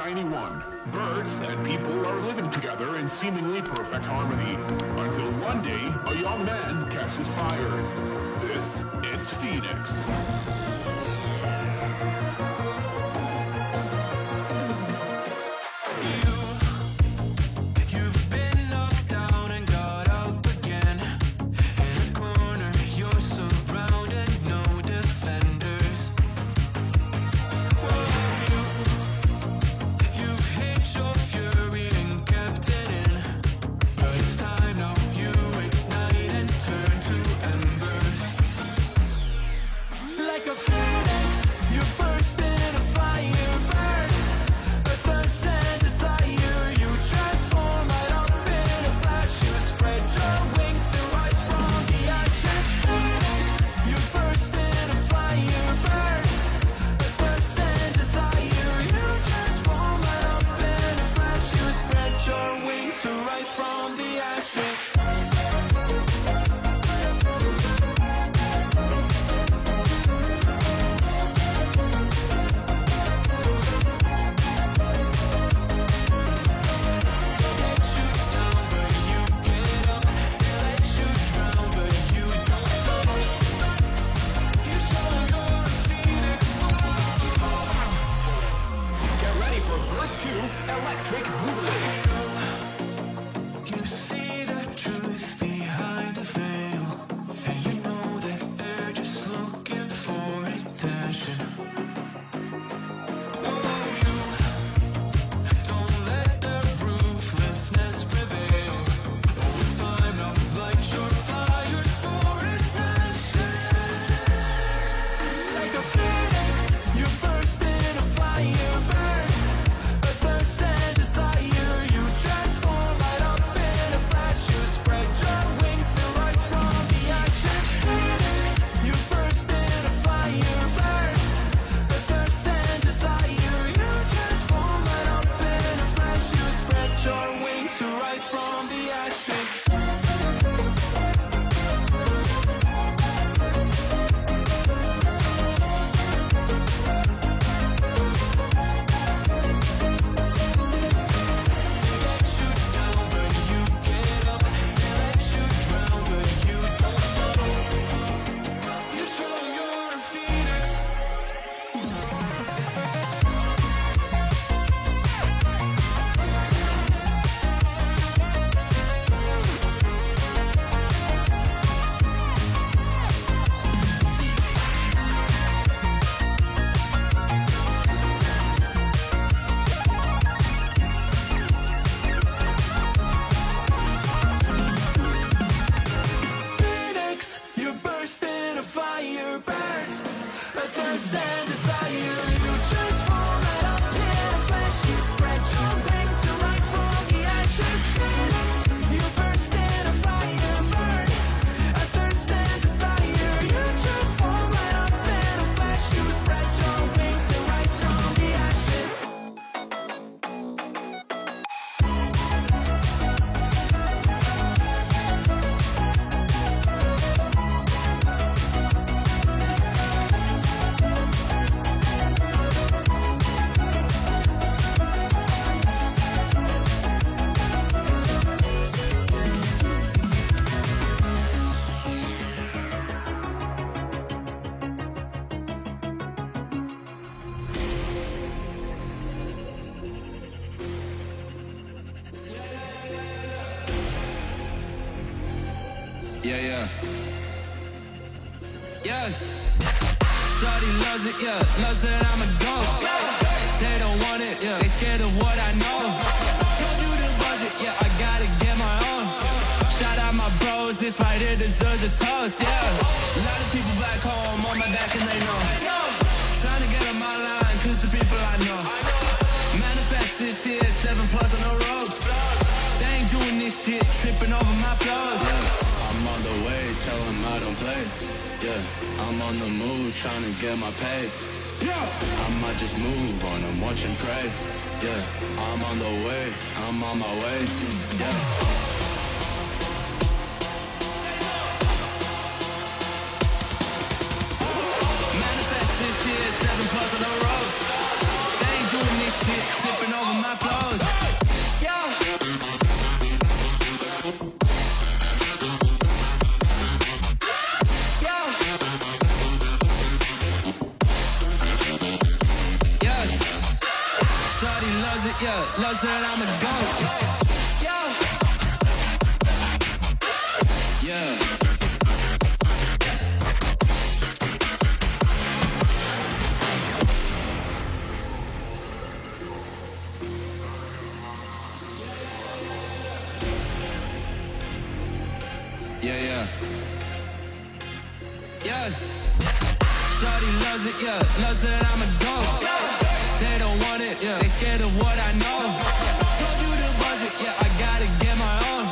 1991, birds and people are living together in seemingly perfect harmony, until one day a young man catches fire. This is Phoenix. deserves a toast, yeah. A lot of people back home on my back and they know. Trying to get on my line, cause the people I know. Manifest this year, seven plus on the ropes. They ain't doing this shit, tripping over my flows. Yeah. I'm on the way, tell them I don't play. Yeah, I'm on the move, trying to get my pay. Yeah. I might just move on and watch and pray. Yeah, I'm on the way, I'm on my way. Yeah. Said I'm a goat. Yeah. Yeah. Yeah, yeah. Loves it, yeah. Loves that I'm a goat. They don't want it, yeah. They scared of what I know. Told you the budget, yeah. I gotta get my own.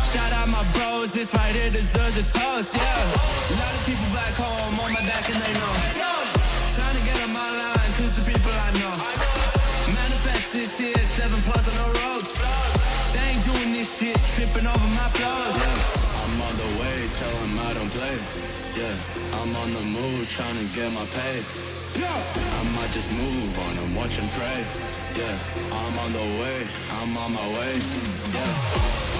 Shout out my bros, this right here deserves a toast, yeah. A lot of people back home on my back and they know. Trying to get on my line, cause the people I know. Manifest this year, seven plus on the ropes. They ain't doing this shit, tripping over my flows. I'm on the way, tell 'em I don't play. Yeah, I'm on the move, trying to get my pay. Yeah. I might just move on and watch and pray. Yeah, I'm on the way, I'm on my way. Yeah.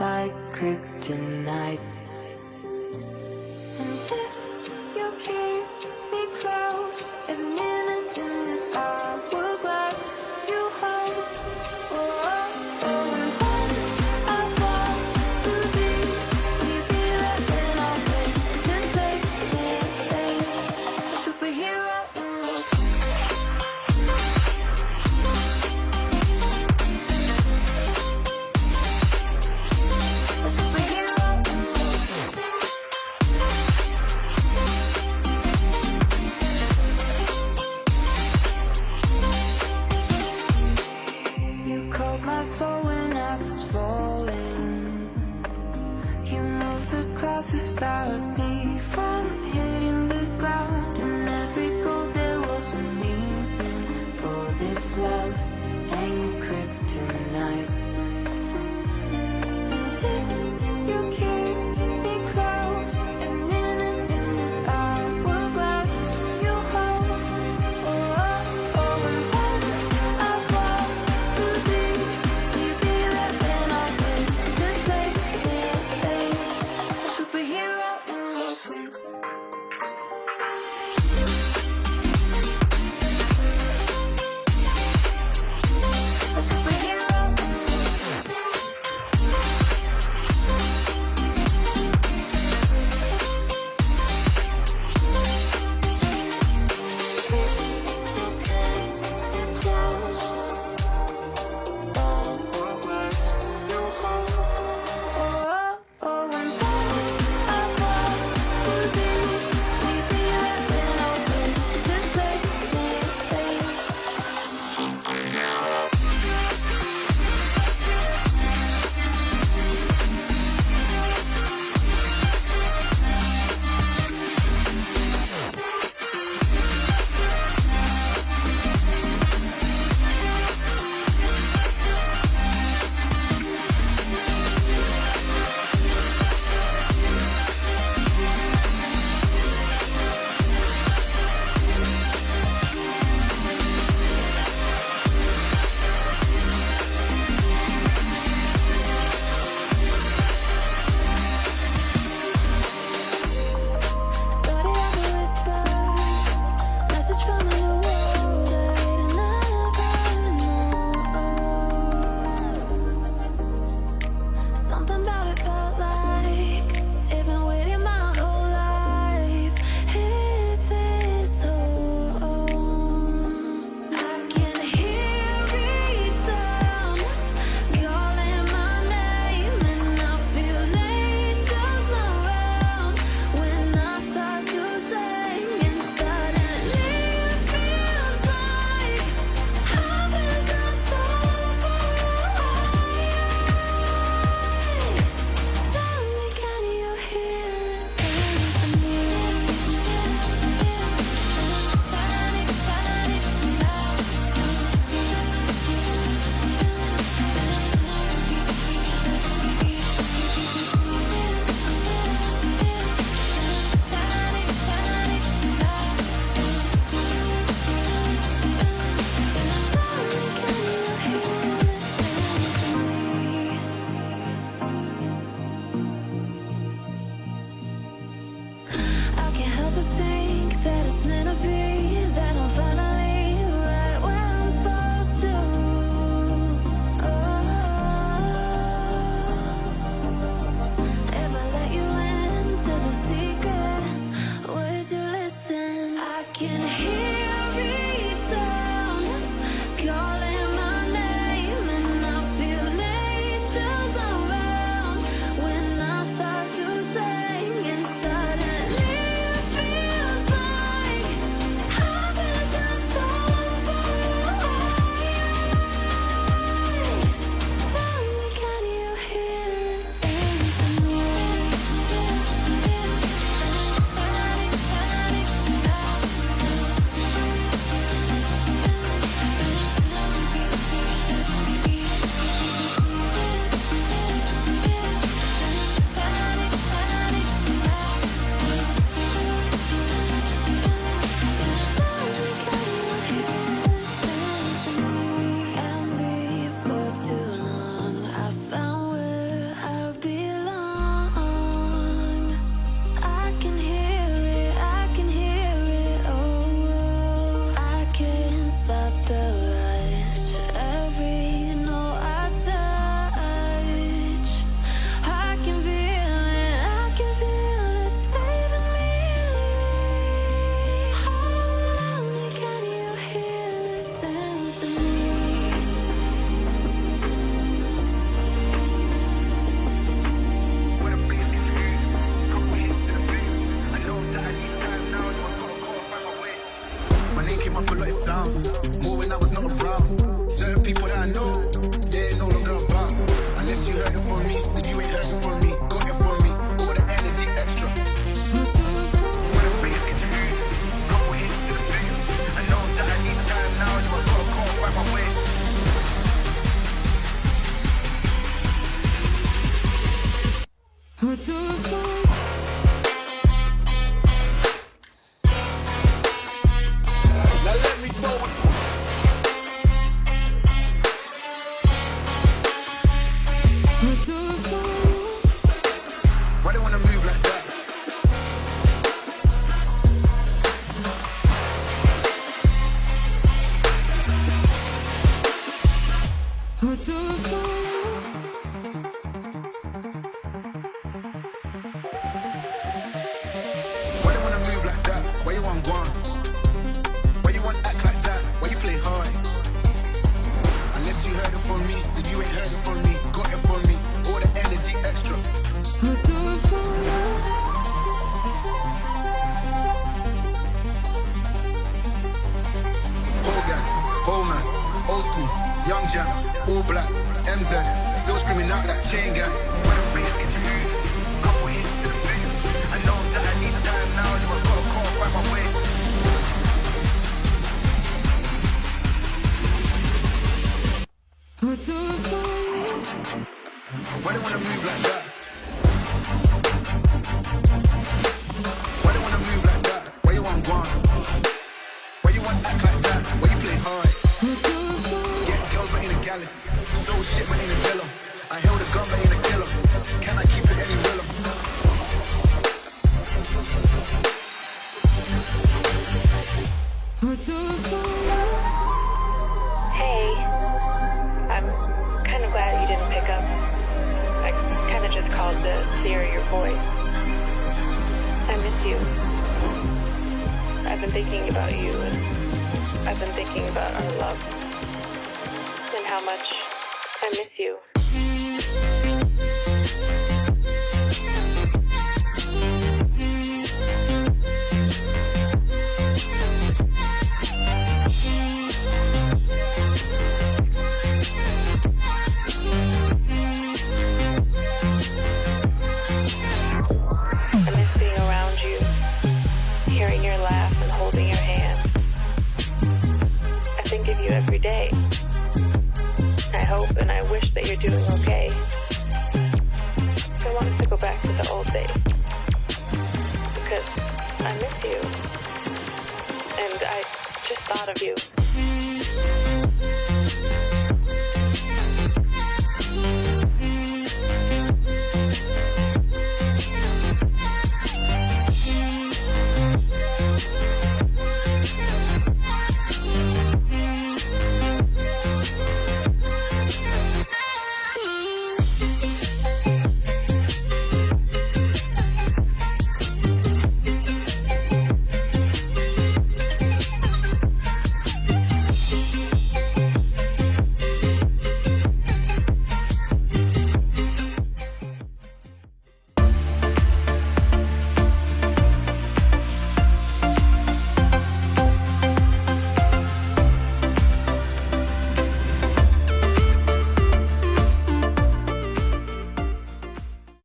like kryptonite. And then you keep me close. falling. You move the clouds to stop